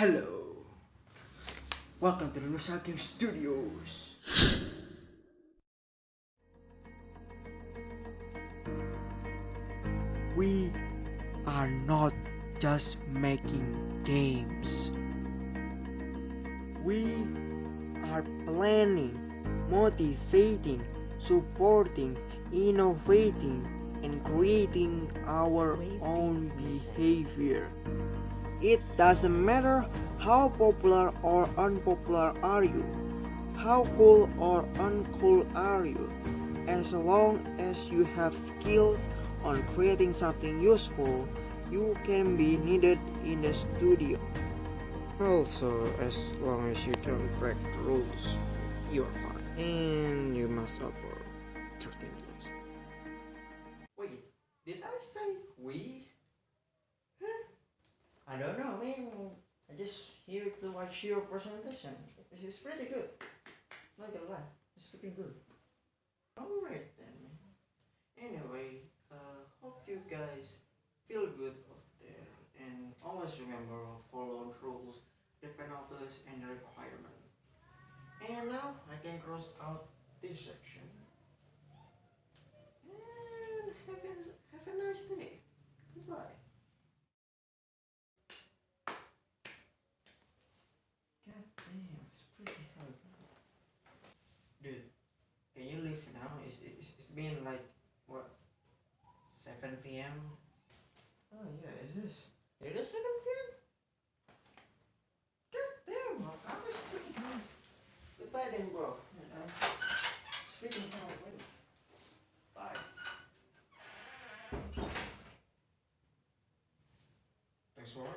Hello. Welcome to the Nusa Game Studios. We are not just making games. We are planning, motivating, supporting, innovating, and creating our own behavior. It doesn't matter how popular or unpopular are you, how cool or uncool are you, as long as you have skills on creating something useful, you can be needed in the studio. Also, as long as you don't break the rules, you're fine. And you must uphold certain rules. Wait, did I say we? Don't know, man. I just here to watch your presentation. Is pretty good. Not gonna lie, it's freaking good. Alright then. Anyway, uh, hope you guys feel good up there and always remember follow rules, the penalties, and the requirement. And now I can cross out this. And have a, have a nice day. Goodbye. God damn, it's pretty hard. Dude, can you leave now? It's, it's, it's been like, what, 7 p.m.? Oh yeah, is this? It is 7 p.m.? God damn, I was freaking... Goodbye then, bro. Uh, It's freaking time already. Bye. Thanks for